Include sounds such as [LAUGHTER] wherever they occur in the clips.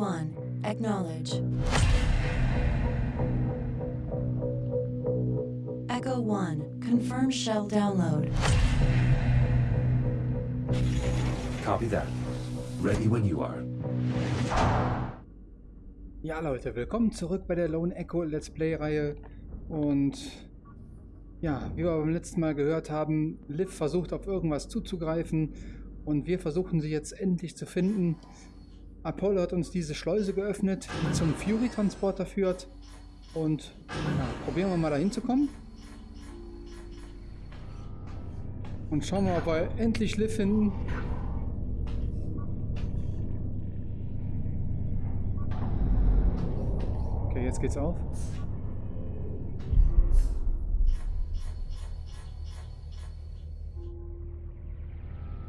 1, acknowledge. Echo 1, confirm shell download. Copy that. Ready when you are. Ja Leute, willkommen zurück bei der Lone Echo Let's Play Reihe und ja, wie wir beim letzten Mal gehört haben, Liv versucht auf irgendwas zuzugreifen und wir versuchen sie jetzt endlich zu finden. Apollo hat uns diese Schleuse geöffnet, die zum Fury-Transporter führt und ja, probieren wir mal dahin zu kommen. Und schauen wir, ob wir endlich Liv finden. Okay, jetzt geht's auf.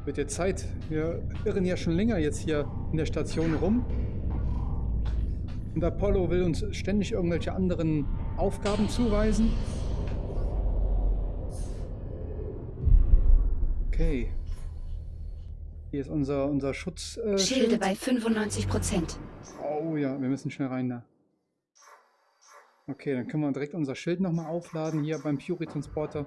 Wird jetzt Zeit. Wir irren ja schon länger jetzt hier in der Station rum. Und Apollo will uns ständig irgendwelche anderen Aufgaben zuweisen. Okay. Hier ist unser, unser Schutz. Äh, Schilde Schild. bei 95 Prozent. Oh ja, wir müssen schnell rein da. Okay, dann können wir direkt unser Schild nochmal aufladen hier beim Fury Transporter.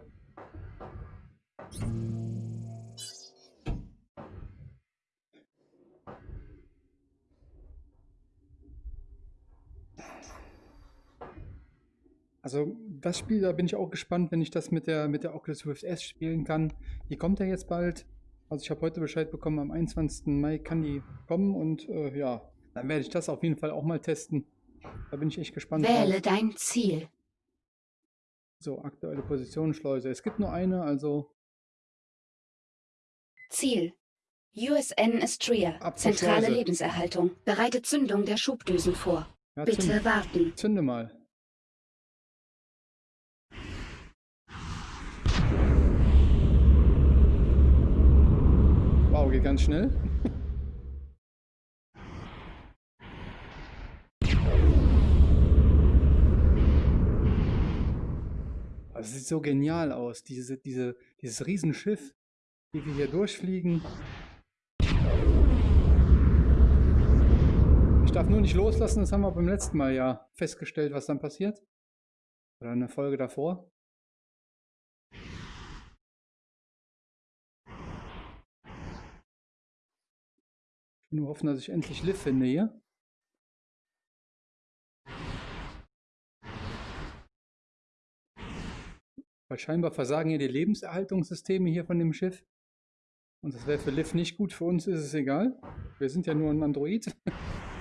Also das Spiel, da bin ich auch gespannt, wenn ich das mit der, mit der Oculus Rift S spielen kann. Die kommt ja jetzt bald. Also ich habe heute Bescheid bekommen, am 21. Mai kann die kommen und äh, ja, dann werde ich das auf jeden Fall auch mal testen. Da bin ich echt gespannt. Wähle drauf. dein Ziel. So, aktuelle Position, Schleuse. Es gibt nur eine, also Ziel. USN Astria. Zentrale Lebenserhaltung. Bereite Zündung der Schubdüsen vor. ja, Bitte zünd, warten. zünde mal. Wow, geht ganz schnell. Das sieht so genial aus, diese, diese, dieses Riesenschiff, wie wir hier durchfliegen. Ich darf nur nicht loslassen, das haben wir beim letzten Mal ja festgestellt, was dann passiert. Oder in der Folge davor. Ich will nur hoffen, dass ich endlich Liv finde hier. Weil scheinbar versagen hier die Lebenserhaltungssysteme hier von dem Schiff. Und das wäre für Liv nicht gut, für uns ist es egal. Wir sind ja nur ein Android. [LAUGHS]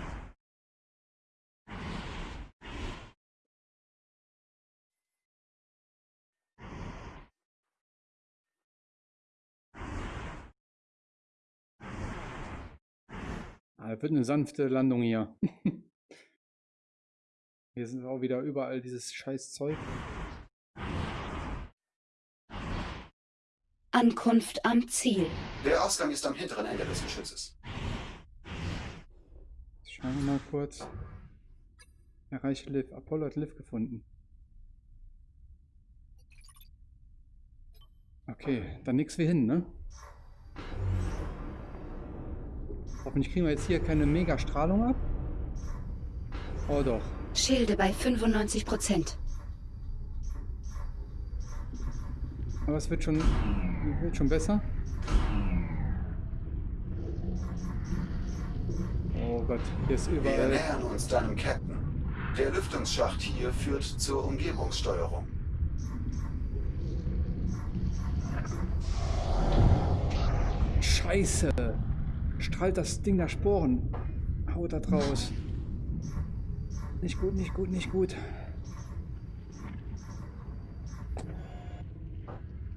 das wird eine sanfte Landung hier. [LAUGHS] Hier sind auch wieder überall dieses scheiß Zeug. Ankunft am Ziel. Der Ausgang ist am hinteren Ende des Geschützes. Schauen wir mal kurz. Erreiche Liv. Apollo hat Liv gefunden. Okay, dann nix wie hin, ne? Hoffentlich kriegen wir jetzt hier keine Mega-Strahlung ab. Oh doch. Schilde bei 95 Prozent. Aber es wird schon, wird schon besser. Oh Gott, hier ist Wir überall. nähern uns deinem Captain. Der Lüftungsschacht hier führt zur Umgebungssteuerung. Scheiße! Strahlt das Ding da Sporen. Haut da draus. Nicht gut, nicht gut, nicht gut.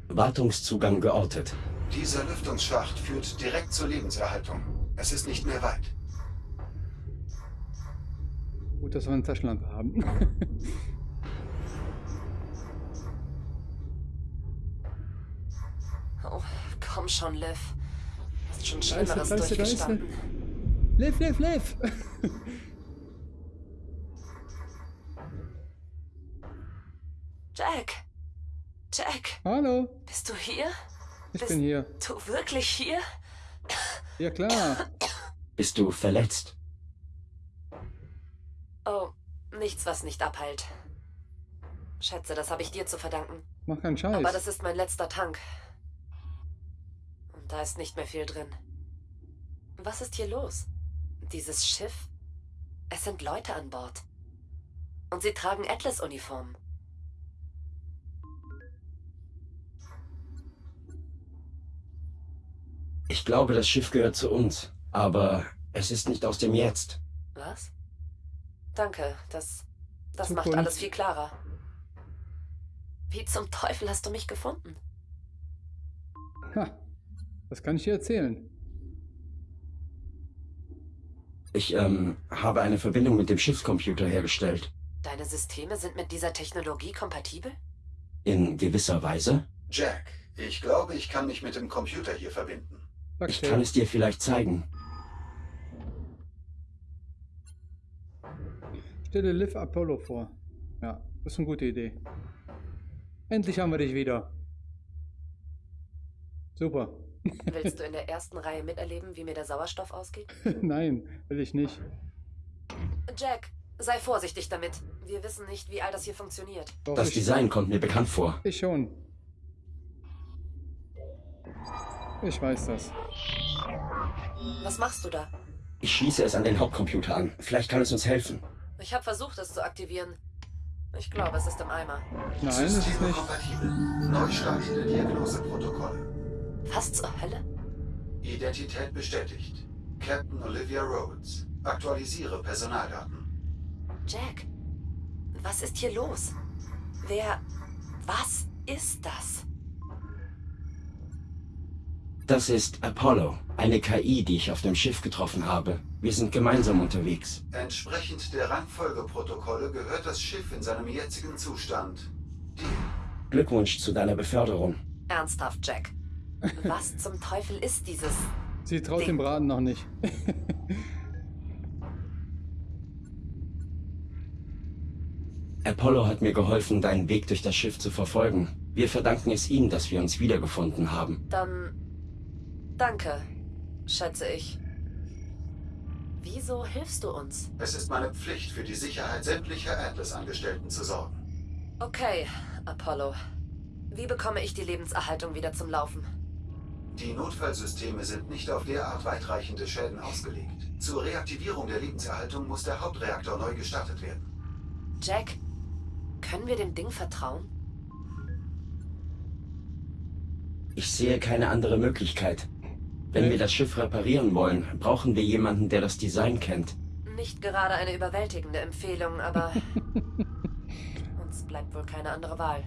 Wartungszugang geortet. Dieser Lüftungsschacht führt direkt zur Lebenserhaltung. Es ist nicht mehr weit. Gut, dass wir eine Taschenlampe haben. [LAUGHS] Oh, komm schon, Liv. Hast schon er, Schlimmeres er, er. durchgestanden. Liv, Liv, Liv! Jack! Jack, Hallo, bist du hier? ich Bist bin hier. du wirklich hier? Ja klar. Bist du verletzt? Oh, nichts, was nicht abheilt. Schätze, das habe ich dir zu verdanken. Mach keinen Scheiß. Aber das ist mein letzter Tank. Da ist nicht mehr viel drin. Was ist hier los? Dieses Schiff? Es sind Leute an Bord. Und sie tragen Atlas-Uniformen. Ich glaube, das Schiff gehört zu uns, aber es ist nicht aus dem Jetzt. Was? Danke, das, das Zukunft. macht alles viel klarer. Wie zum Teufel hast du mich gefunden? Ha, das kann ich dir erzählen. Ich, ähm, habe eine Verbindung mit dem Schiffscomputer hergestellt. Deine Systeme sind mit dieser Technologie kompatibel? In gewisser Weise. Jack, ich glaube, ich kann mich mit dem Computer hier verbinden. Sag Ich kann es dir vielleicht zeigen. Stelle Liv Apollo vor. Ja, das ist eine gute Idee. Endlich haben wir dich wieder. Super. Willst du in der ersten Reihe miterleben, wie mir der Sauerstoff ausgeht? [LAUGHS] Nein, will ich nicht. Jack, sei vorsichtig damit. Wir wissen nicht, wie all das hier funktioniert. Doch, Das Design kommt mir bekannt vor. Ich schon. Ich weiß das. Was machst du da? Ich schließe es an den Hauptcomputer an. Vielleicht kann es uns helfen. Ich habe versucht, es zu aktivieren. Ich glaube, es ist im Eimer. Nein, das ist Systeme nicht. kompatibel. Neu startende Diagnoseprotokolle. Was zur Hölle? Identität bestätigt. Captain Olivia Rhodes. Aktualisiere Personaldaten. Jack, was ist hier los? Wer... Was ist das? Das ist Apollo, eine KI, die ich auf dem Schiff getroffen habe. Wir sind gemeinsam unterwegs. Entsprechend der Rangfolgeprotokolle gehört das Schiff in seinem jetzigen Zustand. Die Glückwunsch zu deiner Beförderung. Ernsthaft, Jack. Was zum Teufel ist dieses... Sie traut Ding. dem Braten noch nicht. Apollo hat mir geholfen, deinen Weg durch das Schiff zu verfolgen. Wir verdanken es ihm, dass wir uns wiedergefunden haben. Dann... Danke, schätze ich. Wieso hilfst du uns? Es ist meine Pflicht, für die Sicherheit sämtlicher Atlas-Angestellten zu sorgen. Okay, Apollo. Wie bekomme ich die Lebenserhaltung wieder zum Laufen? Die Notfallsysteme sind nicht auf derart weitreichende Schäden ausgelegt. Zur Reaktivierung der Lebenserhaltung muss der Hauptreaktor neu gestartet werden. Jack, können wir dem Ding vertrauen? Ich sehe keine andere Möglichkeit. Wenn wir das Schiff reparieren wollen, brauchen wir jemanden, der das Design kennt. Nicht gerade eine überwältigende Empfehlung, aber [LAUGHS] uns bleibt wohl keine andere Wahl.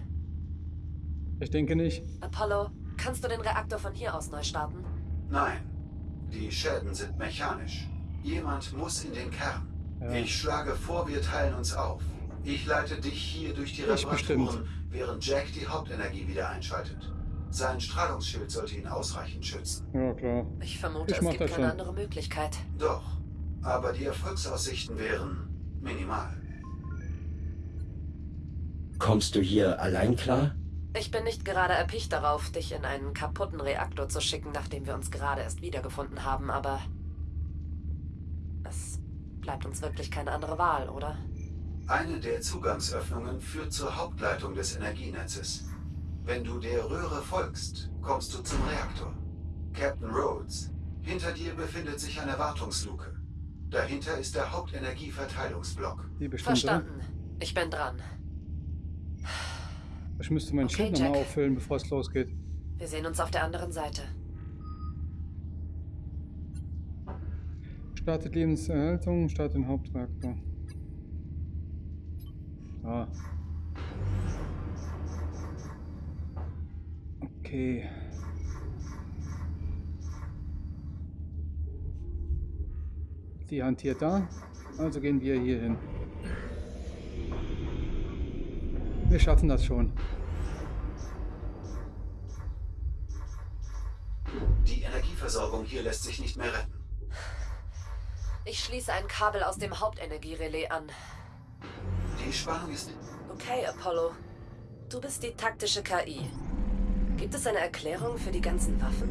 Ich denke nicht. Apollo, kannst du den Reaktor von hier aus neu starten? Nein, die Schäden sind mechanisch. Jemand muss in den Kern. Ja. Ich schlage vor, wir teilen uns auf. Ich leite dich hier durch die. Reparaturen, während Jack die Hauptenergie wieder einschaltet. Sein Strahlungsschild sollte ihn ausreichend schützen. Ja, klar. Ich vermute, Ich es gibt keine schon. andere Möglichkeit. Doch, aber die Erfolgsaussichten wären minimal. Kommst du hier allein klar? Ich bin nicht gerade erpicht darauf, dich in einen kaputten Reaktor zu schicken, nachdem wir uns gerade erst wiedergefunden haben, aber es bleibt uns wirklich keine andere Wahl, oder? Eine der Zugangsöffnungen führt zur Hauptleitung des Energienetzes. Wenn du der Röhre folgst, kommst du zum Reaktor. Captain Rhodes, hinter dir befindet sich eine Wartungsluke. Dahinter ist der Hauptenergieverteilungsblock. Verstanden. Ich bin dran. Ich müsste mein Okay, Schild nochmal auffüllen, bevor es losgeht. Wir sehen uns auf der anderen Seite. Startet Lebenserhaltung, startet den Hauptreaktor. Ah. Okay. Die hantiert da, also gehen wir hier hin. Wir schaffen das schon. Hier lässt sich nicht mehr retten. Ich schließe ein Kabel aus dem Hauptenergierelais an. Die Spannung ist... Okay, Apollo. Du bist die taktische KI. Gibt es eine Erklärung für die ganzen Waffen?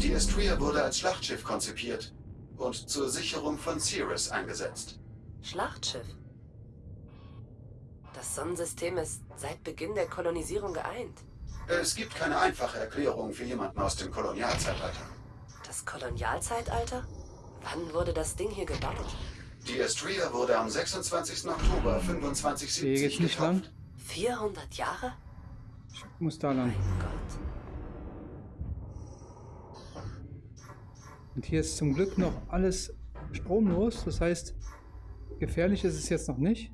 Die Estria wurde als Schlachtschiff konzipiert und zur Sicherung von Cirrus eingesetzt. Schlachtschiff. Das Sonnensystem ist seit Beginn der Kolonisierung geeint. Es gibt keine einfache Erklärung für jemanden aus dem Kolonialzeitalter. Das Kolonialzeitalter? Wann wurde das Ding hier gebaut? Die Astria wurde am 26. Oktober Hier 2570 geht's nicht lang. getauft. 400 Jahre? Ich muss da lang. Mein Gott. Und hier ist zum Glück noch alles stromlos. Das heißt, gefährlich ist es jetzt noch nicht.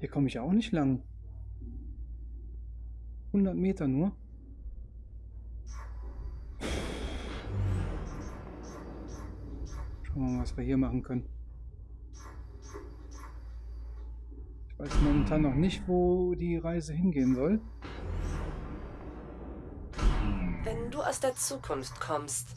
Hier komme ich auch nicht lang. 100 Meter nur. Schauen wir mal, was wir hier machen können. Ich weiß momentan noch nicht, wo die Reise hingehen soll. Wenn du aus der Zukunft kommst,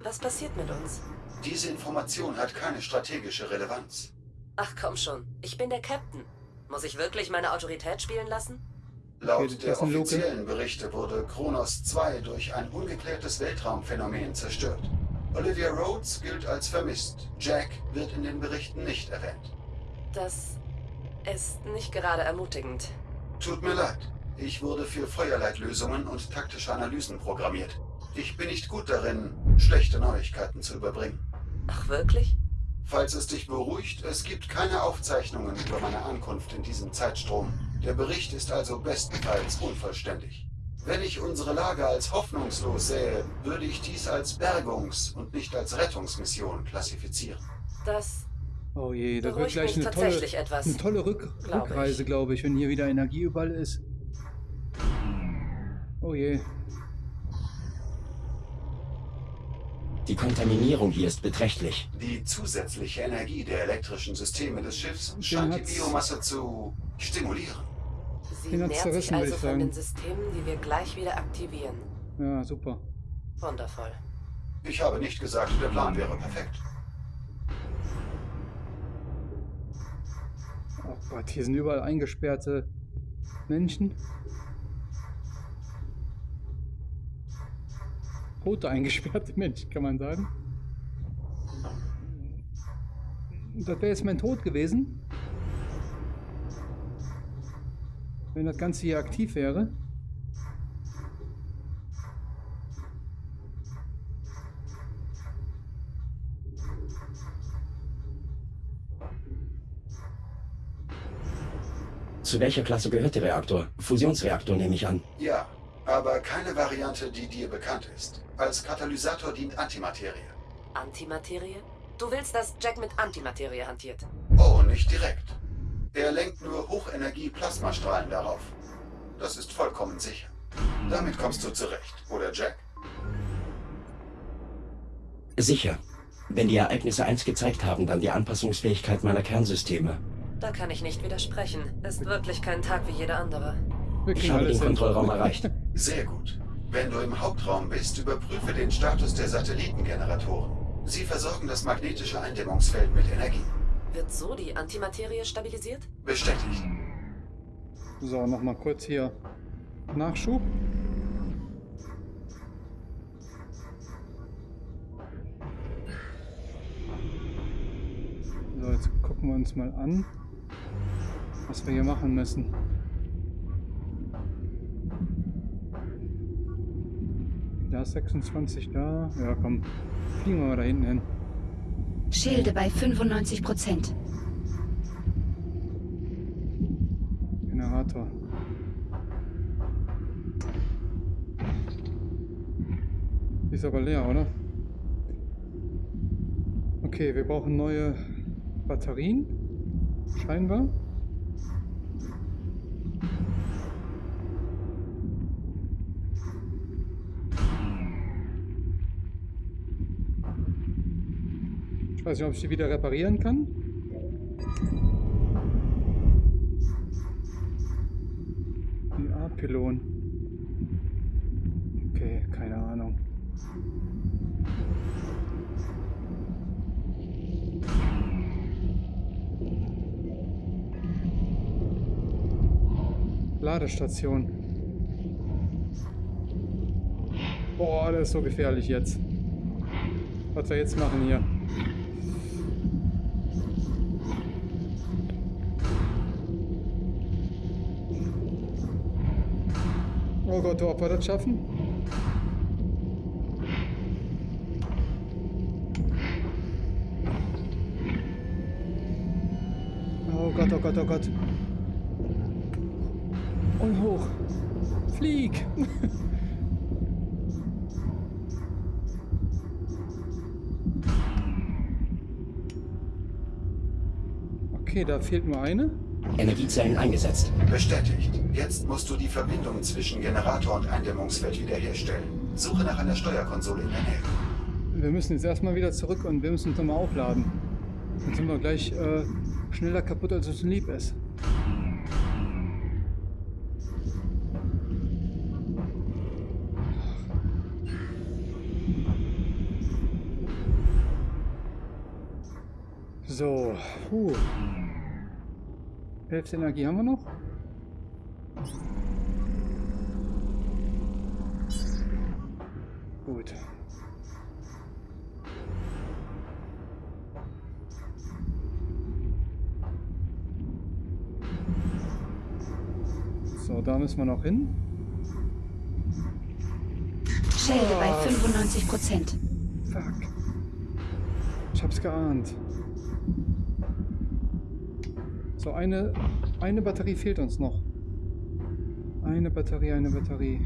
was passiert mit uns? Diese Information hat keine strategische Relevanz. Ach komm schon, ich bin der Captain. Muss ich wirklich meine Autorität spielen lassen? Laut Okay, der offiziellen Berichte wurde Kronos 2 durch ein ungeklärtes Weltraumphänomen zerstört. Olivia Rhodes gilt als vermisst. Jack wird in den Berichten nicht erwähnt. Das ist nicht gerade ermutigend. Tut mir leid. Ich wurde für Feuerleitlösungen und taktische Analysen programmiert. Ich bin nicht gut darin, schlechte Neuigkeiten zu überbringen. Ach wirklich? Falls es dich beruhigt, es gibt keine Aufzeichnungen über meine Ankunft in diesem Zeitstrom. Der Bericht ist also bestenfalls unvollständig. Wenn ich unsere Lage als hoffnungslos sähe, würde ich dies als Bergungs- und nicht als Rettungsmission klassifizieren. Das Oh je, da wird gleich eine tolle, tatsächlich etwas. eine tolle Rück Glaub. Rückreise, glaube ich, wenn hier wieder Energie überall ist. Oh je. Die Kontaminierung hier ist beträchtlich. Die zusätzliche Energie der elektrischen Systeme des Schiffs Den scheint die Biomasse zu stimulieren. Sie nährt sich also ich von sagen. den Systemen, die wir gleich wieder aktivieren. Ja, super. Wundervoll. Ich habe nicht gesagt, der Plan wäre perfekt. Oh Gott, hier sind überall eingesperrte Menschen. Tote eingesperrte [LAUGHS] Menschen, kann man sagen. Das wäre jetzt mein Tod gewesen. Wenn das Ganze hier aktiv wäre. Zu welcher Klasse gehört der Reaktor? Fusionsreaktor nehme ich an. Ja, aber keine Variante, die dir bekannt ist. Als Katalysator dient Antimaterie. Antimaterie? Du willst, dass Jack mit Antimaterie hantiert. Oh, nicht direkt. Er lenkt nur Hochenergie-Plasmastrahlen darauf. Das ist vollkommen sicher. Damit kommst du zurecht, oder Jack? Sicher. Wenn die Ereignisse eins gezeigt haben, dann die Anpassungsfähigkeit meiner Kernsysteme. Da kann ich nicht widersprechen. Ist wirklich kein Tag wie jeder andere. Wir Ich habe den. Kontrollraum erreicht. Sehr gut. Wenn du im Hauptraum bist, überprüfe den Status der Satellitengeneratoren. Sie versorgen das magnetische Eindämmungsfeld mit Energie. Wird so die Antimaterie stabilisiert? Bestätigt. So, nochmal kurz hier Nachschub. So, jetzt gucken wir uns mal an, was wir hier machen müssen. Da ist 26 da. Ja, komm. Fliegen wir mal da hinten hin. Schilde bei 95 Prozent. Generator. Ist aber leer, oder? Okay, wir brauchen neue Batterien. Scheinbar. Ich weiß nicht, ob ich die wieder reparieren kann. Die A-Pylon. Okay, keine Ahnung. Ladestation. Boah, das ist so gefährlich jetzt. Was wir jetzt machen hier. Oh Gott, ob wir das schaffen? Oh Gott, oh Gott, oh Gott. Und hoch. Flieg! [LAUGHS] Okay, da fehlt nur eine. Energiezellen eingesetzt. Bestätigt. Jetzt musst du die Verbindung zwischen Generator und Eindämmungsfeld wiederherstellen. Suche nach einer Steuerkonsole in der Nähe. Wir müssen jetzt erstmal wieder zurück und wir müssen uns nochmal aufladen. Dann sind wir gleich äh, schneller kaputt, als uns lieb ist. So, puh. Hälfte Energie haben wir noch. Gut. So, da müssen wir noch hin. Schilde bei 95 Prozent. Fuck. Ich hab's geahnt. So, eine, eine Batterie fehlt uns noch. Eine Batterie, eine Batterie.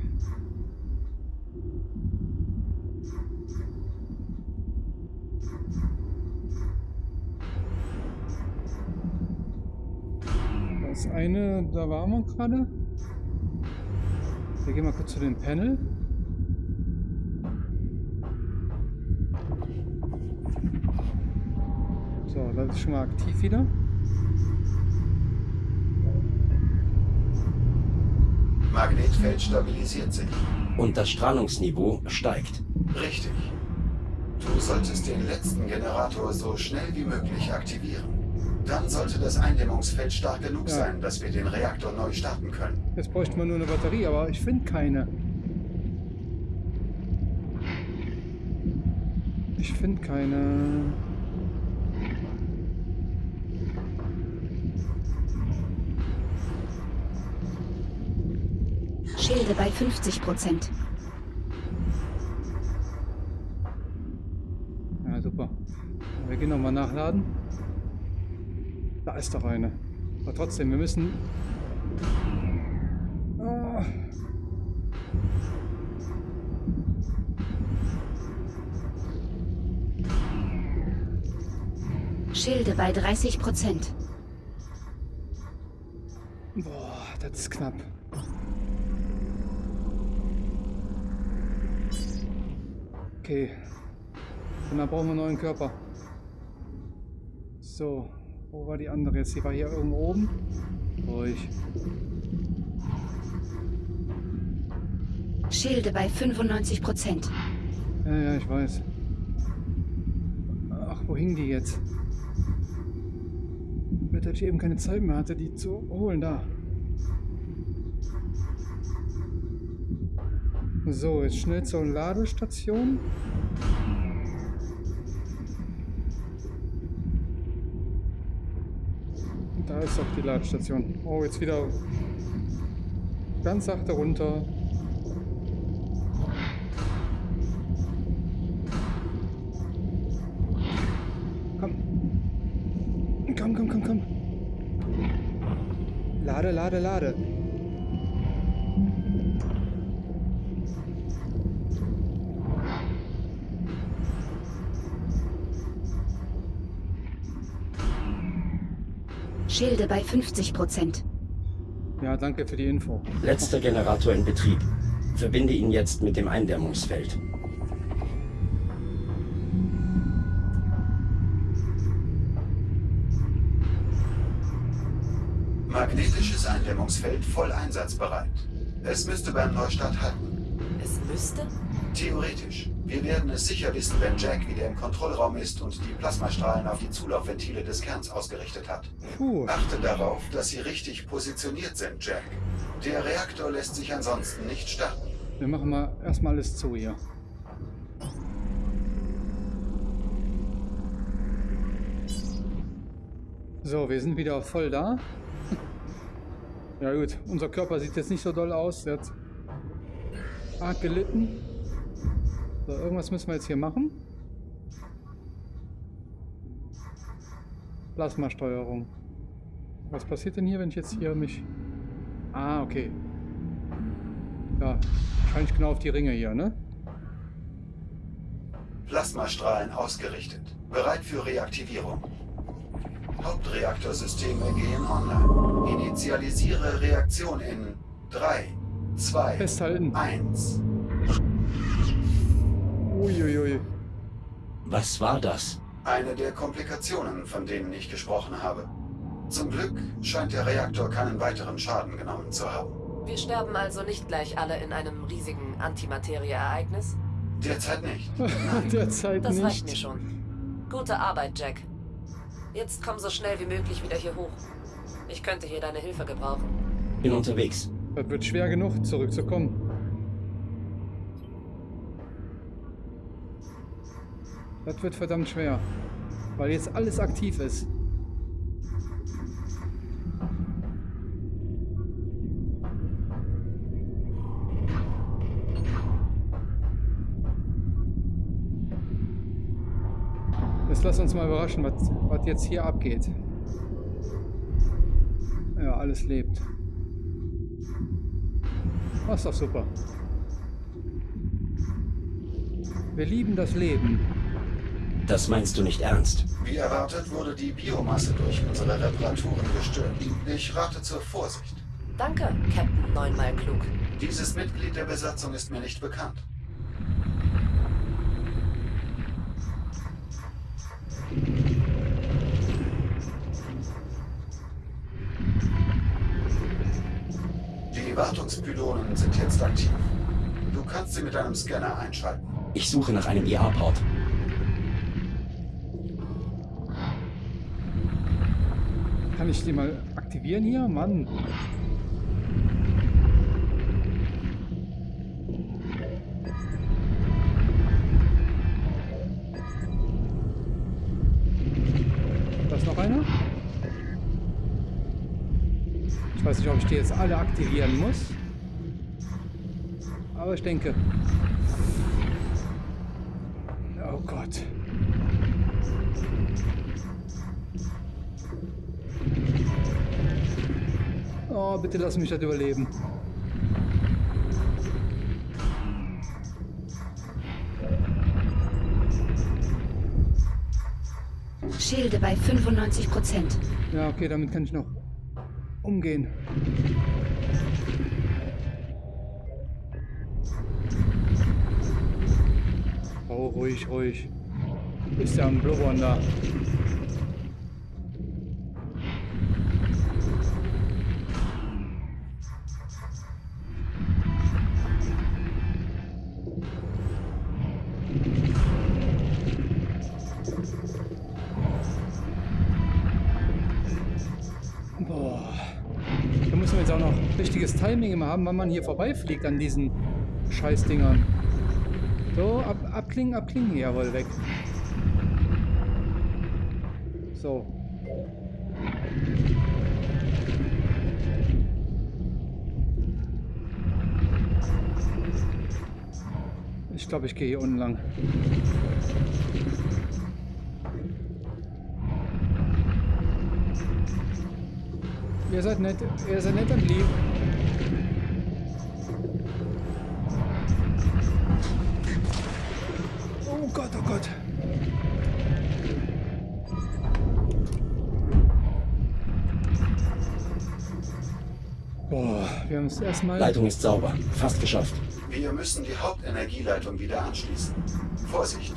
Das eine, da waren wir gerade. Wir gehen mal kurz zu dem Panel. So, das ist schon mal aktiv wieder. Magnetfeld stabilisiert sich. Und das Strahlungsniveau steigt. Richtig. Du solltest den letzten Generator so schnell wie möglich aktivieren. Dann sollte das Eindämmungsfeld stark genug Ja. sein, dass wir den Reaktor neu starten können. Jetzt bräuchten wir nur eine Batterie, aber ich finde keine. Ich finde keine. Schilde bei 50 Prozent. Ja, super. Wir gehen nochmal nachladen. Da ist doch eine. Aber trotzdem, wir müssen. Ah. Schilde bei 30 Prozent. Boah, das ist knapp. Okay. Und dann brauchen wir einen neuen Körper. So, wo war die andere jetzt? Die war hier irgendwo oben. Ruhig. Schilde bei 95 Prozent. Ja, ja, ich weiß. Ach, wo hing die jetzt? Der ich eben keine Zeit mehr hatte, die zu holen. Da. So, jetzt schnell zur Ladestation. Da ist doch die Ladestation. Oh, jetzt wieder ganz sachte runter. Komm. Komm, komm, komm, komm. Lade, lade, lade. Schilde bei 50 Prozent. Ja, danke für die Info. Letzter Generator in Betrieb. Verbinde ihn jetzt mit dem Eindämmungsfeld. Magnetisches Eindämmungsfeld voll einsatzbereit. Es müsste beim Neustart halten. Es müsste? Theoretisch. Wir werden es sicher wissen, wenn Jack wieder im Kontrollraum ist und die Plasmastrahlen auf die Zulaufventile des Kerns ausgerichtet hat. Puh. Achte darauf, dass sie richtig positioniert sind, Jack. Der Reaktor lässt sich ansonsten nicht starten. Wir machen mal erstmal alles zu hier. So, wir sind wieder voll da. [LAUGHS] Ja gut, unser Körper sieht jetzt nicht so doll aus. Der hat arg gelitten. So, irgendwas müssen wir jetzt hier machen. Plasmasteuerung. Was passiert denn hier, wenn ich jetzt hier mich... Ah, okay. Ja, wahrscheinlich genau auf die Ringe hier, ne? Plasmastrahlen ausgerichtet. Bereit für Reaktivierung. Hauptreaktorsysteme gehen online. Initialisiere Reaktion in 3, 2, Festhalten. 1. Was war das? Eine der Komplikationen, von denen ich gesprochen habe. Zum Glück scheint der Reaktor keinen weiteren Schaden genommen zu haben. Wir sterben also nicht gleich alle in einem riesigen Antimaterie-Ereignis? Derzeit nicht. [LAUGHS] Derzeit Das reicht nicht. mir schon. Gute Arbeit, Jack. Jetzt komm so schnell wie möglich wieder hier hoch. Ich könnte hier deine Hilfe gebrauchen. Bin unterwegs. Das wird schwer genug, zurückzukommen. Das wird verdammt schwer. Weil jetzt alles aktiv ist. Jetzt lass uns mal überraschen, was, was jetzt hier abgeht. Ja, alles lebt. Das ist doch super. Wir lieben das Leben. Das meinst du nicht ernst? Wie erwartet wurde die Biomasse durch unsere Reparaturen gestört. Ich rate zur Vorsicht. Danke, Captain Neunmal Klug. Dieses Mitglied der Besatzung ist mir nicht bekannt. Die Wartungspylonen sind jetzt aktiv. Du kannst sie mit einem Scanner einschalten. Ich suche nach einem IA-Port. Kann ich die mal aktivieren hier? Mann. Da ist noch einer? Ich weiß nicht, ob ich die jetzt alle aktivieren muss. Aber ich denke. Oh Gott. Oh, bitte lass mich das überleben. Schilde bei 95 Prozent. Ja, okay, damit kann ich noch umgehen. Oh, ruhig, ruhig. Ist ja ein Blubbern da. Richtiges Timing immer haben, wann man hier vorbeifliegt an diesen Scheißdingern. So, ab, abklingen, abklingen. Jawohl, weg. So. Ich glaube, ich gehe hier unten lang. Ihr seid nett, ihr seid nett und lieb. Es erstmal. Leitung ist sauber. Fast geschafft. Wir müssen die Hauptenergieleitung wieder anschließen. Vorsicht!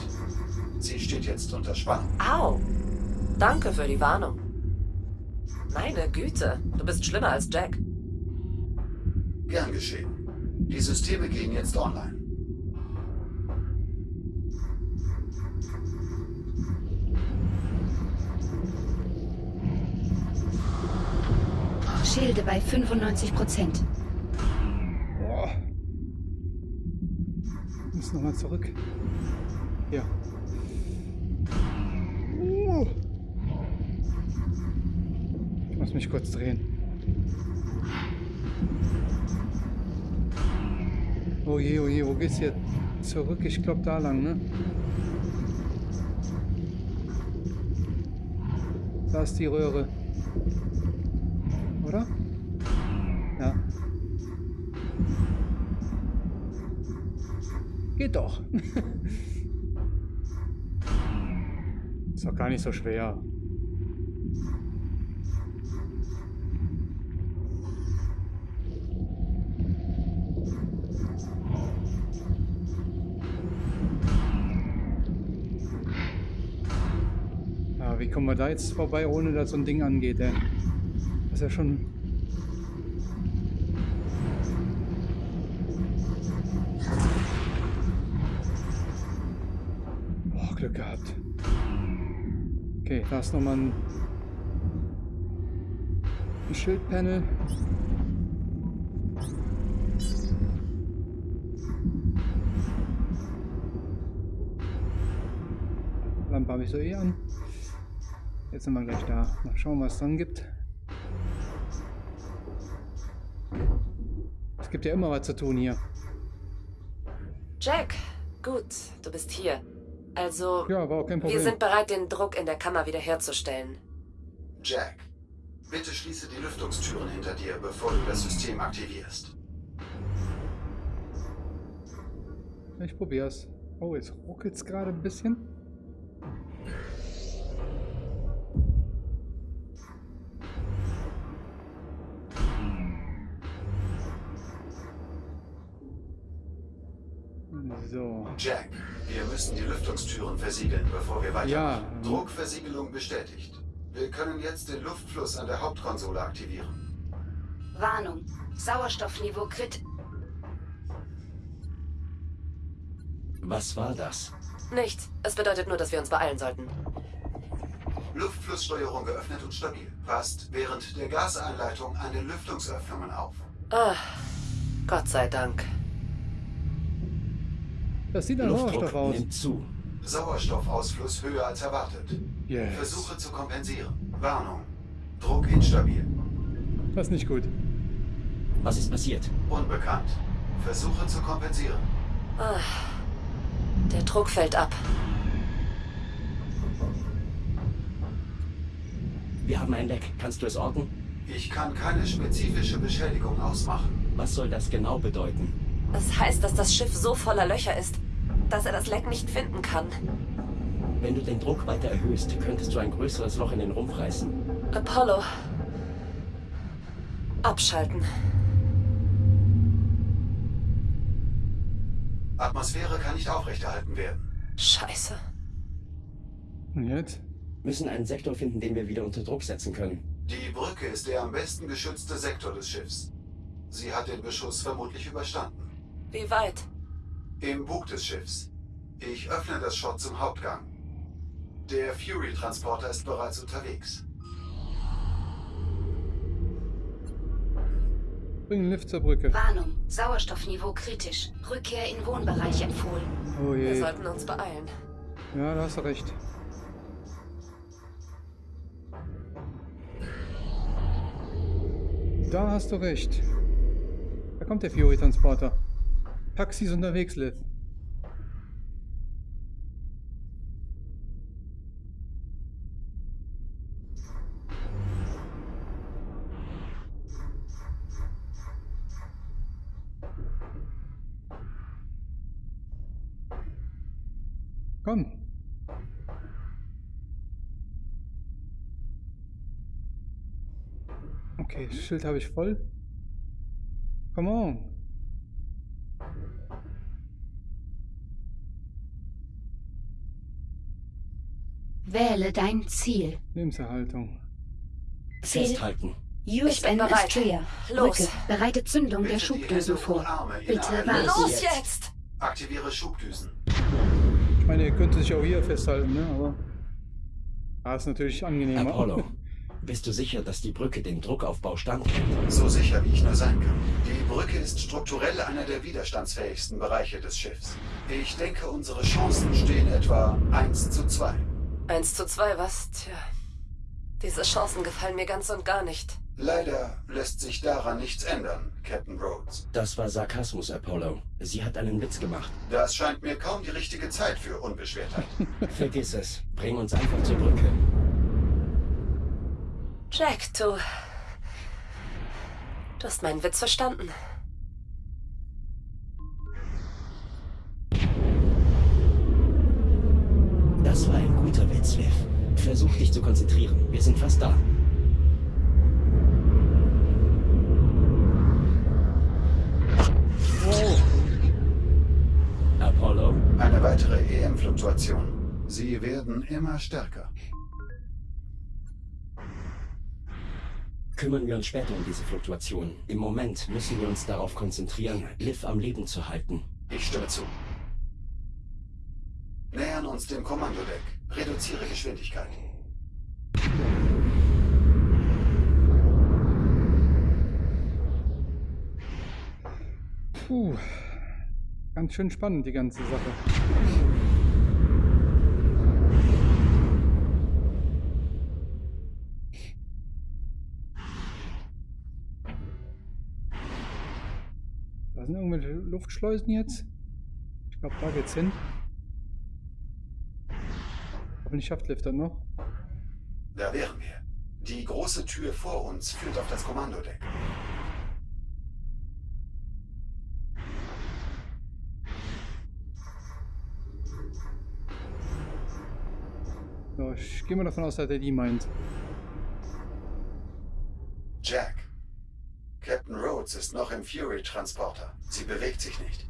Sie steht jetzt unter Spannung. Au! Danke für die Warnung. Meine Güte, du bist schlimmer als Jack. Gern geschehen. Die Systeme gehen jetzt online. Schilde bei 95 Prozent. Boah. Ich muss nochmal zurück. Ja. Uh. Ich muss mich kurz drehen. Oh je, oh je, wo geht's hier zurück? Ich glaube da lang, ne? Da ist die Röhre. Oder? Ja. Geht doch. [LAUGHS] ist doch gar nicht so schwer. Ja, wie kommen wir da jetzt vorbei, ohne dass so ein Ding angeht, ey? Ist ja schon... Boah, Glück gehabt. Okay, da ist nochmal ein, ein Schildpanel. Lampe habe ich so eh an. Jetzt sind wir gleich da. Mal schauen, was es dann gibt. Ja immer was zu tun hier. Jack, gut, du bist hier. Also, Ja, war auch kein Problem. wir sind bereit, den Druck in der Kammer wiederherzustellen. Jack, bitte schließe die Lüftungstüren hinter dir, bevor du das System aktivierst. Ich probier's. Oh, jetzt ruckelt's gerade ein bisschen. So. Jack, wir müssen die Lüftungstüren versiegeln, bevor wir weitermachen. Ja. Druckversiegelung bestätigt. Wir können jetzt den Luftfluss an der Hauptkonsole aktivieren. Warnung. Sauerstoffniveau krit. Was war das? Nichts. Es bedeutet nur, dass wir uns beeilen sollten. Luftflusssteuerung geöffnet und stabil. Passt während der Gaseinleitung an den Lüftungsöffnungen auf. Ah, Gott sei Dank. Das sieht nach Sauerstoff aus. nimmt zu. Sauerstoffausfluss höher als erwartet. Yes. Versuche zu kompensieren. Warnung. Druck instabil. Das ist nicht gut. Was ist passiert? Unbekannt. Versuche zu kompensieren. Ah, der Druck fällt ab. Wir haben ein Leck. Kannst du es orten? Ich kann keine spezifische Beschädigung ausmachen. Was soll das genau bedeuten? Es heißt, dass das Schiff so voller Löcher ist, dass er das Leck nicht finden kann. Wenn du den Druck weiter erhöhst, könntest du ein größeres Loch in den Rumpf reißen. Apollo. Abschalten. Atmosphäre kann nicht aufrechterhalten werden. Scheiße. Und jetzt? Müssen einen Sektor finden, den wir wieder unter Druck setzen können. Die Brücke ist der am besten geschützte Sektor des Schiffs. Sie hat den Beschuss vermutlich überstanden. Wie weit? Im Bug des Schiffs. Ich öffne das Schott zum Hauptgang. Der Fury-Transporter ist bereits unterwegs. Bring den Lift zur Brücke. Warnung. Sauerstoffniveau kritisch. Rückkehr in Wohnbereich empfohlen. Oh Wir je. sollten uns beeilen. Ja, da hast du recht. Da hast du recht. Da kommt der Fury-Transporter. Taxi ist unterwegs, Liv. Komm. Okay, Schild habe ich voll. Come on. Wähle dein Ziel. Lebenserhaltung. Ziel. Festhalten. Ich bin bereit. Los. Brücke. Bereite Zündung der Bitte die Schubdüsen Hände vor. Bitte warte. Los jetzt! Aktiviere Schubdüsen. Ich meine, ihr könnt sich auch hier festhalten, ne? Aber. Ah, ist natürlich angenehmer. Apollo, bist du sicher, dass die Brücke den Druckaufbau standhält? So sicher wie ich nur sein kann. Die Brücke ist strukturell einer der widerstandsfähigsten Bereiche des Schiffs. Ich denke, unsere Chancen stehen etwa 1 zu 2. Eins zu zwei, was? Tja. Diese Chancen gefallen mir ganz und gar nicht. Leider lässt sich daran nichts ändern, Captain Rhodes. Das war Sarkasmus, Apollo. Sie hat einen Witz gemacht. Das scheint mir kaum die richtige Zeit für Unbeschwertheit. [LAUGHS] Vergiss es. Bring uns einfach zur Brücke. Jack, du. Du hast meinen Witz verstanden. Das war ein guter Witz, Liv. Versuch dich zu konzentrieren. Wir sind fast da. Apollo, Eine weitere EM-Fluktuation. Sie werden immer stärker. kümmern wir uns später um diese Fluktuation. Im Moment müssen wir uns darauf konzentrieren, Liv am Leben zu halten. Ich stimme zu. Nähern uns dem Kommandodeck. Reduziere Geschwindigkeit. Puh. Ganz schön spannend, die ganze Sache. Da sind irgendwelche Luftschleusen jetzt. Ich glaube, da geht's hin. Hoffentlich schafft Lift das noch. Da wären wir. Die große Tür vor uns führt auf das Kommandodeck. So, ich gehe mal davon aus, dass er die meint. Jack. Captain Rhodes ist noch im Fury-Transporter. Sie bewegt sich nicht.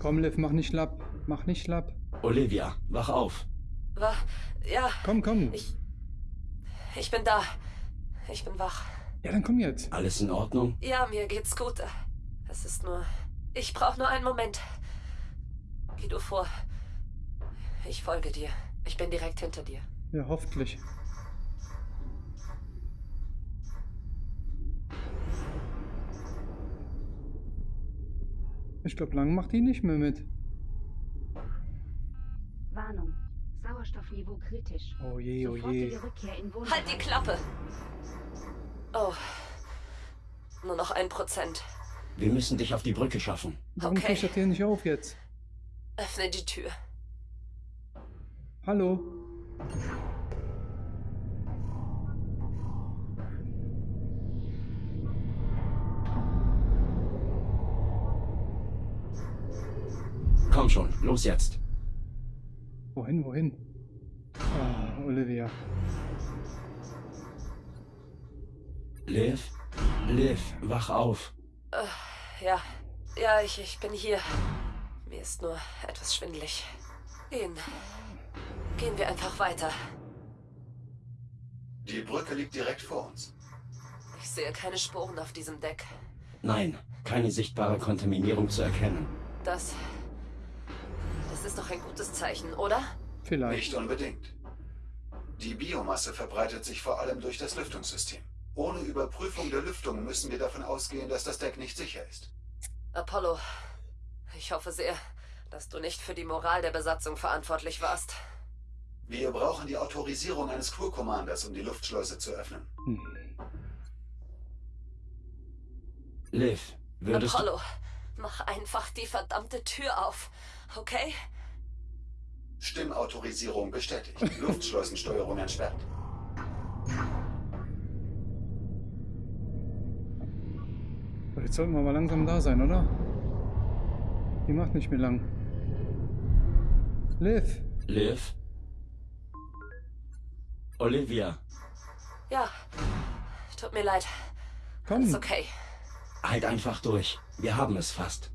Komm, Liv, mach nicht lapp. Mach nicht lapp. Olivia, wach auf. War. Ja, Komm, komm. ich. Ich bin da. Ich bin wach. Ja, dann komm jetzt. Alles in Ordnung? Ja, mir geht's gut. Es ist nur. Ich brauche nur einen Moment. Geh du vor. Ich folge dir. Ich bin direkt hinter dir. Ja, hoffentlich. Ich glaube, lang macht die nicht mehr mit. Warnung. Sauerstoffniveau kritisch. Oh je, oh je. Halt die Klappe! Oh. Nur noch ein Prozent. Wir müssen dich auf die Brücke schaffen. Warum Okay. kriegt das hier nicht auf jetzt? Öffne die Tür. Hallo? Komm schon, los jetzt. Wohin, wohin? Ah, Olivia. Liv? Liv, wach auf. Ja, ja, ich, ich bin hier. Mir ist nur etwas schwindelig. Gehen. Gehen wir einfach weiter. Die Brücke liegt direkt vor uns. Ich sehe keine Spuren auf diesem Deck. Nein, keine sichtbare Kontaminierung zu erkennen. Das. Das ist doch ein gutes Zeichen, oder? Vielleicht. Nicht unbedingt. Die Biomasse verbreitet sich vor allem durch das Lüftungssystem. Ohne Überprüfung der Lüftung müssen wir davon ausgehen, dass das Deck nicht sicher ist. Apollo, ich hoffe sehr, dass du nicht für die Moral der Besatzung verantwortlich warst. Wir brauchen die Autorisierung eines Crew Commanders, um die Luftschleuse zu öffnen. Hm. Liv, würdest du... Apollo, mach einfach die verdammte Tür auf, okay? Stimmautorisierung bestätigt. [LAUGHS] Luftschleusensteuerung entsperrt. So, Jetzt sollten wir mal langsam da sein, oder? Die macht nicht mehr lang. Liv! Liv? Olivia, Ja, tut mir leid. Komm! Ist okay. halt einfach durch. Wir haben es fast.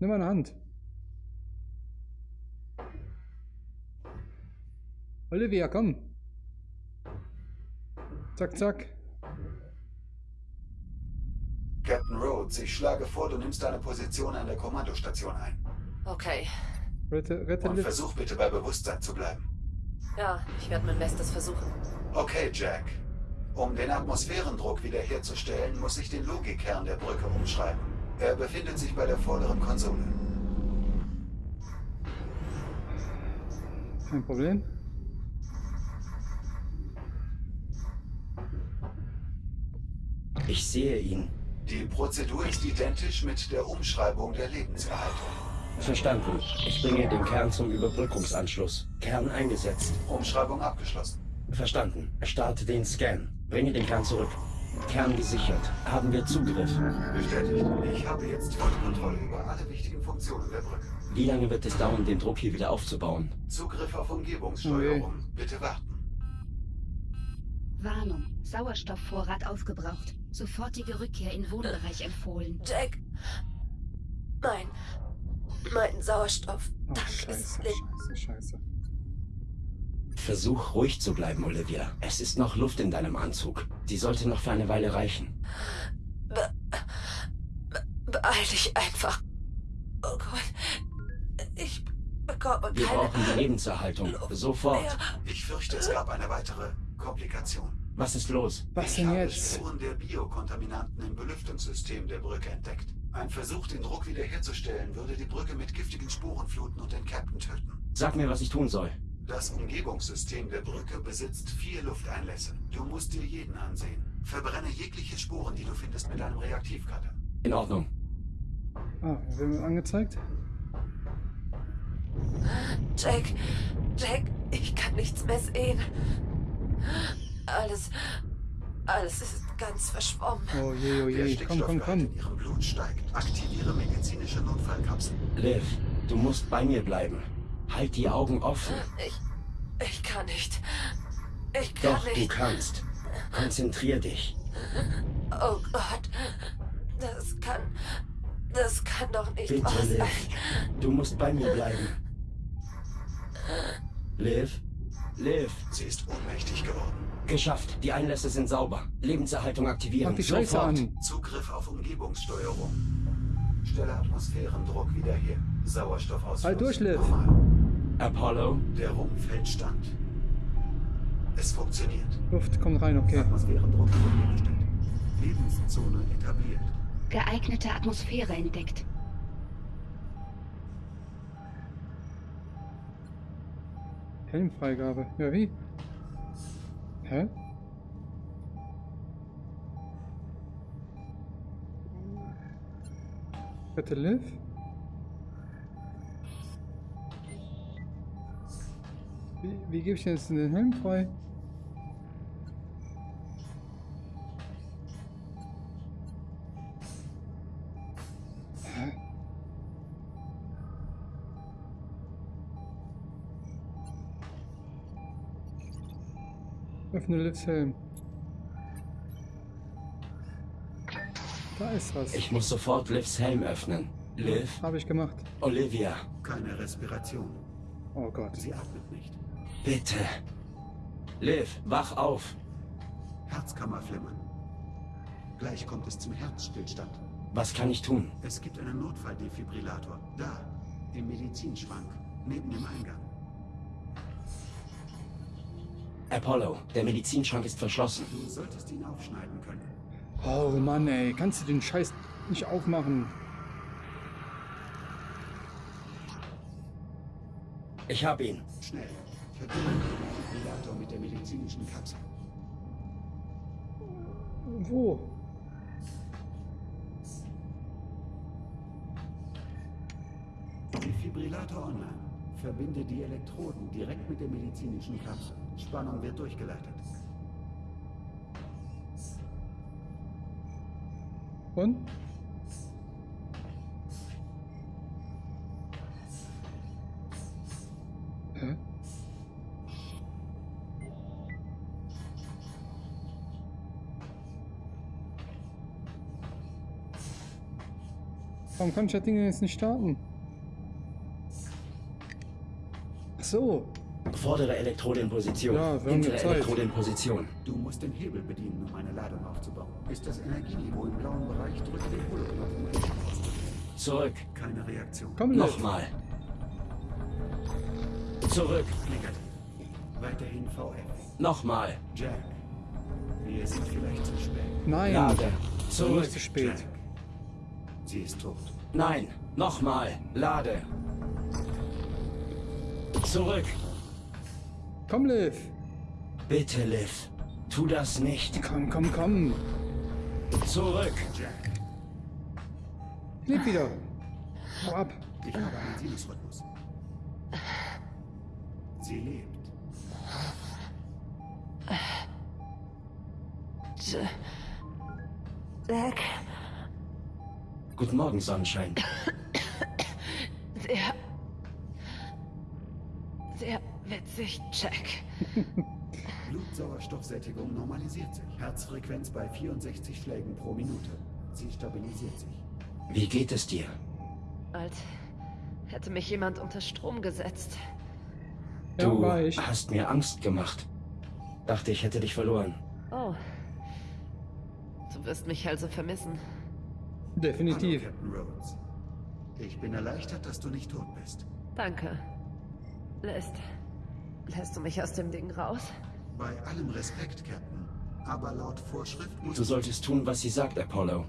Nimm mal eine Hand. Olivia, komm. Zack, zack. Captain Rhodes, ich schlage vor, du nimmst deine Position an der Kommandostation ein. Okay. Rette, rette Und versuch bitte bei Bewusstsein zu bleiben. Ja, ich werde mein Bestes versuchen. Okay, Jack. Um den Atmosphärendruck wiederherzustellen, muss ich den Logikkern der Brücke umschreiben. Er befindet sich bei der vorderen Konsole. Kein Problem. Ich sehe ihn. Die Prozedur ist identisch mit der Umschreibung der Lebenserhaltung. Verstanden. Ich bringe den Kern zum Überbrückungsanschluss. Kern eingesetzt. Umschreibung abgeschlossen. Verstanden. Starte den Scan. Bringe den Kern zurück. Kern gesichert. Haben wir Zugriff. Bestätigt. Ich habe jetzt Kontrolle über alle wichtigen Funktionen der Brücke. Wie lange wird es dauern, den Druck hier wieder aufzubauen? Zugriff auf Umgebungssteuerung. Bitte warten. Warnung. Sauerstoffvorrat aufgebraucht. Sofortige Rückkehr in Wohnbereich empfohlen. Jack. Mein. Mein Sauerstoff. Oh, Dank scheiße, ist leer. scheiße, scheiße. Versuch ruhig zu bleiben, Olivia. Es ist noch Luft in deinem Anzug. Die sollte noch für eine Weile reichen. Be be beeil dich einfach. Oh Gott. Ich bekomme Wir keine brauchen die Lebenserhaltung. Luft Sofort. mehr. Ich fürchte, es gab eine weitere Komplikation. Was ist los? Was ich denn habe jetzt? Spuren der Biokontaminanten im Belüftungssystem der Brücke entdeckt. Ein Versuch, den Druck wiederherzustellen, würde die Brücke mit giftigen Spuren fluten und den Captain töten. Sag mir, was ich tun soll. Das Umgebungssystem der Brücke besitzt vier Lufteinlässe. Du musst dir jeden ansehen. Verbrenne jegliche Spuren, die du findest, mit einem Reaktivcutter. In Ordnung. Ah, werden wir angezeigt? Jack. Jack, ich kann nichts mehr sehen. Alles. Alles ist ganz verschwommen. Oh je, oh je. Komm, komm, komm. in ihrem Blut steigt. Aktiviere medizinische Notfallkapsel. Liv, du musst bei mir bleiben. Halt die Augen offen. Ich. Ich kann nicht. Ich kann Doch, du nicht. kannst. Konzentrier dich. Oh Gott. Das kann. Das kann doch nicht Bitte, wahr Liv. sein. Du musst bei mir bleiben. Liv? Liv? Sie ist ohnmächtig geworden. Geschafft. Die Einlässe sind sauber. Lebenserhaltung aktivieren. Mach die Sofort. an. Zugriff auf Umgebungssteuerung. Stelle Atmosphärendruck wieder her. Sauerstoffausfluss. Halt durch, Liv. Apollo? Der Rumpf hält stand. Es funktioniert. Luft kommt rein, okay. Atmosphärendruck wiederhergestellt. Lebenszone etabliert. Geeignete Atmosphäre entdeckt. Helmfreigabe. Ja, wie? Hä? Bitte Liv? Wie, wie gebe ich denn jetzt den Helm frei? Öffne Livs Helm. Da ist was. Ich muss sofort Livs Helm öffnen. Liv? Habe ich gemacht. Olivia? Keine Respiration. Oh Gott. Sie atmet nicht. Bitte. Liv, wach auf. Herzkammer flimmern. Gleich kommt es zum Herzstillstand. Was kann ich tun? Es gibt einen Notfalldefibrillator. Da, im Medizinschrank, neben dem Eingang. Apollo, der Medizinschrank ist verschlossen. Du solltest ihn aufschneiden können. Oh Mann, ey. Kannst du den Scheiß nicht aufmachen? Ich hab ihn. Schnell. Verbinde den Defibrillator mit der medizinischen Kapsel. Wo? Defibrillator online. Verbinde die Elektroden direkt mit der medizinischen Kapsel. Spannung wird durchgeleitet. Und? Hä? Warum kann ich das Ding jetzt nicht starten? So. Vordere Elektrode in Position. Ja, wir haben Hintere. Elektrode in Position. Du musst den Hebel bedienen, um eine Ladung aufzubauen. Ist das Energieniveau im blauen Bereich, drücke den auszudrücken. Zurück. Keine Reaktion. Komm. Nochmal. Zurück. Negativ. Weiterhin VF. Nochmal. Jack. Wir sind vielleicht zu spät. Nein. Lade. Zurück. zu spät. Jack. Sie ist tot. Nein. Nochmal. Lade. Zurück. Komm, Liv. Bitte, Liv. Tu das nicht. Komm, komm, komm. Zurück. Liv wieder. Hau ab. Ich habe einen Sinusrhythmus. Sie lebt. Jack, Guten Morgen, Sonnenschein. [LAUGHS] Blutsauerstoffsättigung normalisiert sich. Herzfrequenz bei 64 Schlägen pro Minute. Sie stabilisiert sich. Wie geht es dir? Als hätte mich jemand unter Strom gesetzt. Ja, Du ich. hast mir Angst gemacht. Dachte, ich hätte dich verloren. Oh. Du wirst mich also vermissen. Definitiv. Hallo, Captain Rhodes. Ich bin erleichtert, dass du nicht tot bist. Danke. Lässt. Lässt du mich aus dem Ding raus? Bei allem Respekt, Captain. Aber laut Vorschrift muss Du solltest tun, was sie sagt, Apollo.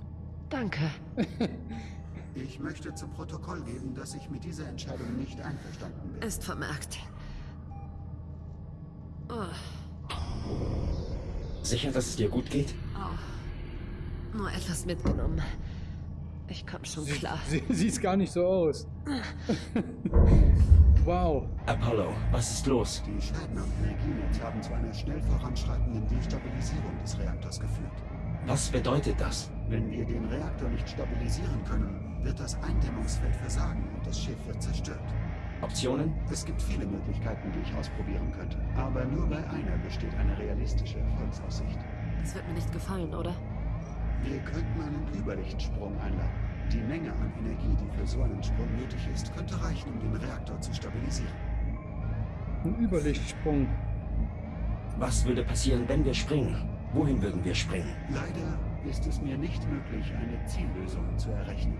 Danke. [LAUGHS] ich möchte zu Protokoll geben, dass ich mit dieser Entscheidung nicht einverstanden bin. Ist vermerkt. Oh, Sicher, dass es dir gut geht? oh. Nur etwas mitgenommen. Ich komm schon klar. Sie sieht gar nicht so aus. [LAUGHS] wow. Apollo, was ist los? Die Schäden am Energienetz haben zu einer schnell voranschreitenden Destabilisierung des Reaktors geführt. Was bedeutet das? Wenn wir den Reaktor nicht stabilisieren können, wird das Eindämmungsfeld versagen und das Schiff wird zerstört. Optionen? Es gibt viele Möglichkeiten, die ich ausprobieren könnte. Aber nur bei einer besteht eine realistische Erfolgsaussicht. Das wird mir nicht gefallen, oder? Wir könnten einen Überlichtsprung einleiten. Die Menge an Energie, die für so einen Sprung nötig ist, könnte reichen, um den Reaktor zu stabilisieren. Ein Überlichtsprung. Was würde passieren, wenn wir springen? Wohin würden wir springen? Leider ist es mir nicht möglich, eine Ziellösung zu errechnen.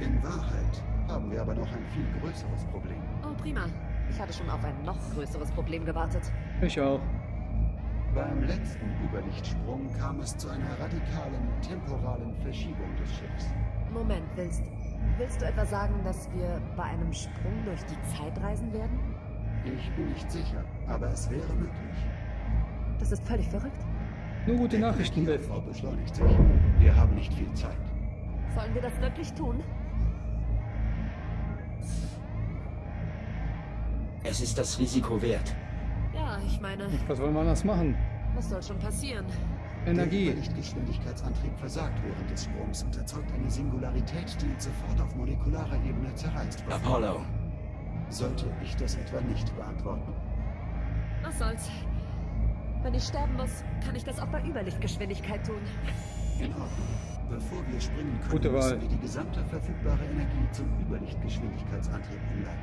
In Wahrheit haben wir aber noch ein viel größeres Problem. Oh, prima. Ich hatte schon auf ein noch größeres Problem gewartet. Ich auch. Beim letzten Überlichtsprung kam es zu einer radikalen temporalen Verschiebung des Schiffs. Moment, willst, willst du etwa sagen, dass wir bei einem Sprung durch die Zeit reisen werden? Ich bin nicht sicher, aber es wäre möglich. Das ist völlig verrückt. Nur gute Nachrichten, Liv. Frau beschleunigt sich. Wir haben nicht viel Zeit. Sollen wir das wirklich tun? Es ist das Risiko wert. Ja, ich meine, Was wollen wir anders machen? was soll schon passieren? Der Energie. Überlichtgeschwindigkeitsantrieb versagt während des Sprungs und erzeugt eine Singularität, die uns sofort auf molekularer Ebene zerreißt. Apollo, Sollte ich das etwa nicht beantworten? Was soll's? Wenn ich sterben muss, kann ich das auch bei Überlichtgeschwindigkeit tun. In Ordnung. Bevor wir springen können, Gute Wahl. müssen wir die gesamte verfügbare Energie zum Überlichtgeschwindigkeitsantrieb umleiten.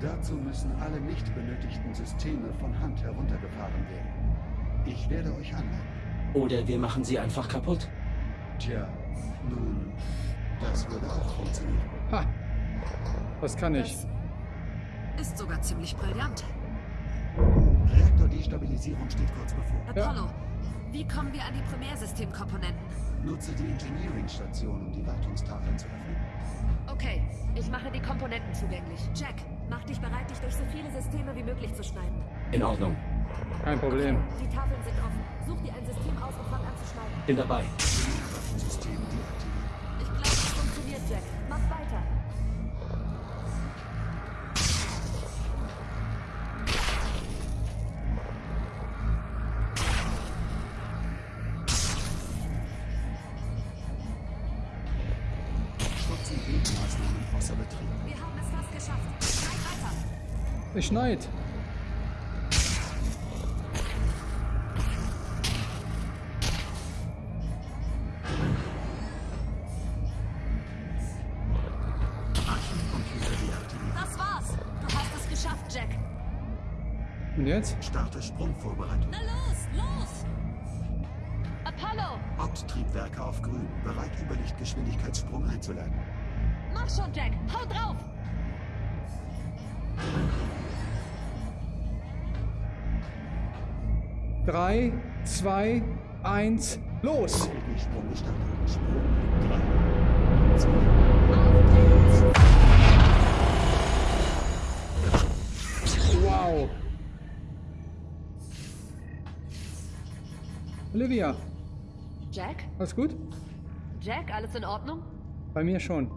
Dazu müssen alle nicht benötigten Systeme von Hand heruntergefahren werden. Ich werde euch anleiten. Oder wir machen sie einfach kaputt. Tja, nun, das würde auch funktionieren. Ha! Was kann ich? Das ist sogar ziemlich brillant. Reaktordestabilisierung steht kurz bevor. Apollo, wie kommen wir an die Primärsystemkomponenten? Nutze die Engineering-Station, um die Wartungstafeln zu öffnen. Okay, ich mache die Komponenten zugänglich. Jack, mach dich bereit, dich durch so viele Systeme wie möglich zu schneiden. In Ordnung. Kein Problem. Die Tafeln sind offen. Such dir ein System aus und fang an zu schneiden. Bin dabei. System deaktiviert. Ich glaube, es funktioniert, Jack. Mach weiter. Schutz- und Gegenmaßnahmen außer Betrieb. Wir haben es fast geschafft. Schneid weiter. Es schneit. Starte Sprungvorbereitung. Na los, los! Apollo, Haupttriebwerke auf grün. Bereit, Überlichtgeschwindigkeitssprung einzuleiten. mach schon, Jack. Hau drauf! Drei, zwei, eins, los! Segelsprung gestartet. Sprung in drei, zwei, Wow! Olivia, Jack? alles gut? Jack, alles in Ordnung? Bei mir schon.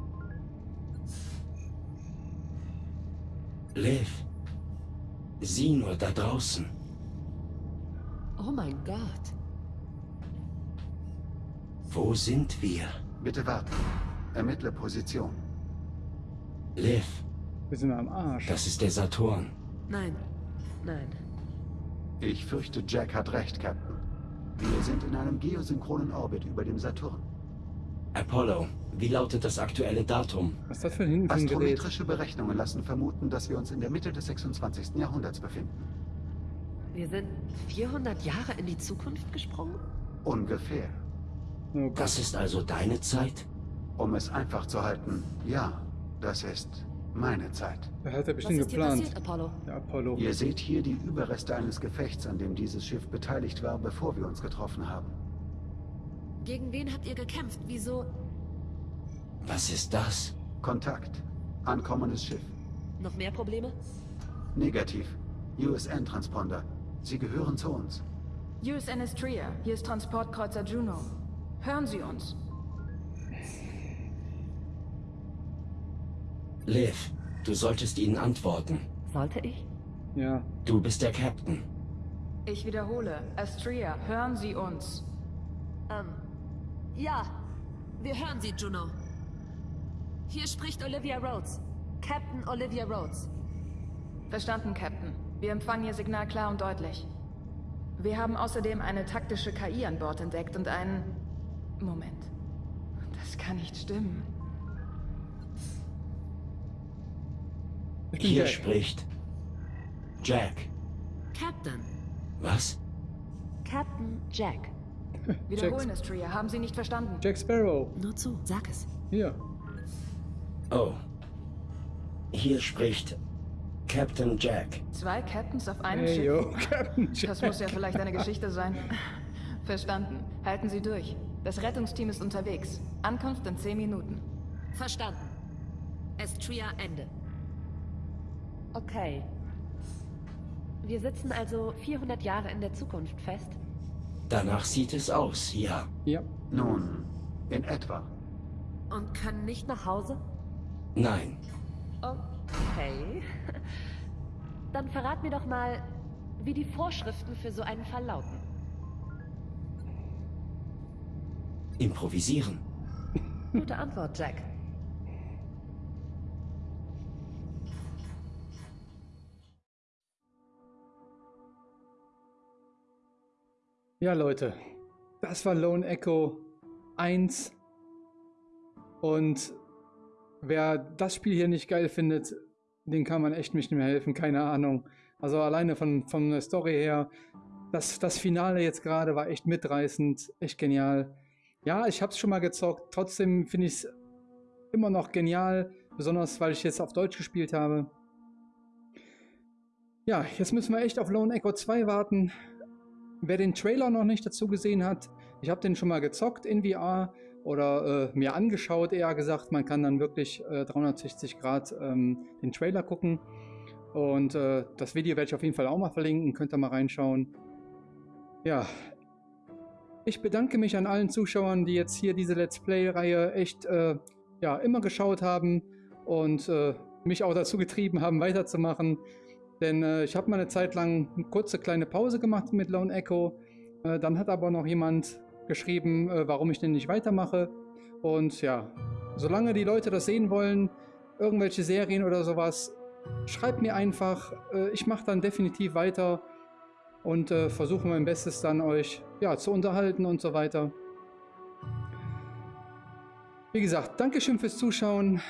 Liv. Sieh nur da draußen. Oh mein Gott. Wo sind wir? Bitte warten. Ermittle Position. Liv, Wir sind am Arsch. das ist der Saturn. Nein. Nein. Ich fürchte, Jack hat recht, Captain. Wir sind in einem geosynchronen Orbit über dem Saturn. Apollo, wie lautet das aktuelle Datum? Was ist das für ein hinten für ein Gerät? Astrometrische Berechnungen lassen vermuten, dass wir uns in der Mitte des 26. Jahrhunderts befinden. Wir sind 400 Jahre in die Zukunft gesprungen? Ungefähr. Oh Gott. Das ist also deine Zeit? Um es einfach zu halten, ja, das ist meine Zeit. Das hat er Was bestimmt ist dir geplant. passiert, Apollo? Der Apollo. Ihr seht hier die Überreste eines Gefechts, an dem dieses Schiff beteiligt war, bevor wir uns getroffen haben. Gegen wen habt ihr gekämpft? Wieso? Was ist das? Kontakt. Ankommendes Schiff. Noch mehr Probleme? Negativ. USN-Transponder. Sie gehören zu uns. USN Estria, hier ist Transportkreuzer Juno. Hören Sie uns. Liv, du solltest ihnen antworten. Sollte ich? Ja. Du bist der Captain. Ich wiederhole, Estria, hören Sie uns. Ähm. Ja. Wir hören Sie, Juno. Hier spricht Olivia Rhodes. Captain Olivia Rhodes. Verstanden, Captain. Wir empfangen Ihr Signal klar und deutlich. Wir haben außerdem eine taktische KI an Bord entdeckt und einen... Moment. Das kann nicht stimmen. Hier Jack. spricht Jack. Captain. Was? Captain Jack. [LAUGHS] Wiederholen, Estria. Haben Sie nicht verstanden? Jack Sparrow. Nur zu. Sag es. Hier. Oh. Hier spricht Captain Jack. Zwei Captains auf einem Hey, Schiff? yo, [LAUGHS] Captain Jack. Das muss ja vielleicht eine Geschichte sein. [LAUGHS] Verstanden. Halten Sie durch. Das Rettungsteam ist unterwegs. Ankunft in 10 Minuten. Verstanden. Estria Ende. Okay. Wir sitzen also 400 Jahre in der Zukunft fest. Danach sieht es aus, ja. Ja. Nun, in etwa. Und können nicht nach Hause? Nein. Okay. [LAUGHS] Dann verrat mir doch mal, wie die Vorschriften für so einen Fall lauten. Improvisieren. Gute Antwort, Jack. Ja, Leute. Das war Lone Echo 1. Und wer das Spiel hier nicht geil findet, den kann man echt nicht mehr helfen. Keine Ahnung. Also alleine von, von der Story her. Das, das Finale jetzt gerade war echt mitreißend. Echt genial. Ja, ich habe es schon mal gezockt. Trotzdem finde ich es immer noch genial. Besonders, weil ich jetzt auf Deutsch gespielt habe. Ja, jetzt müssen wir echt auf Lone Echo 2 warten. Wer den Trailer noch nicht dazu gesehen hat, ich habe den schon mal gezockt in VR oder äh, mir angeschaut, eher gesagt. Man kann dann wirklich äh, 360 Grad ähm, den Trailer gucken. Und äh, das Video werde ich auf jeden Fall auch mal verlinken, könnt ihr mal reinschauen. Ja, ich bedanke mich an allen Zuschauern, die jetzt hier diese Let's Play-Reihe echt äh, ja, immer geschaut haben und äh, mich auch dazu getrieben haben, weiterzumachen. Denn äh, ich habe mal eine Zeit lang eine kurze kleine Pause gemacht mit Lone Echo. Äh, dann hat aber noch jemand geschrieben, äh, warum ich denn nicht weitermache. Und ja, solange die Leute das sehen wollen, irgendwelche Serien oder sowas, schreibt mir einfach. Äh, ich mache dann definitiv weiter und äh, versuche mein Bestes dann euch ja, zu unterhalten und so weiter. Wie gesagt, Dankeschön fürs Zuschauen.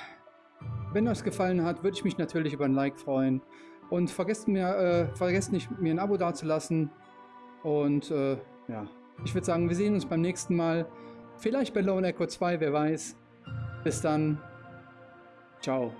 Wenn euch gefallen hat, würde ich mich natürlich über ein Like freuen. Und vergesst, mir, äh, vergesst nicht, mir ein Abo dazulassen. Und äh, ja, ich würde sagen, wir sehen uns beim nächsten Mal. Vielleicht bei Lone Echo 2, wer weiß. Bis dann. Ciao.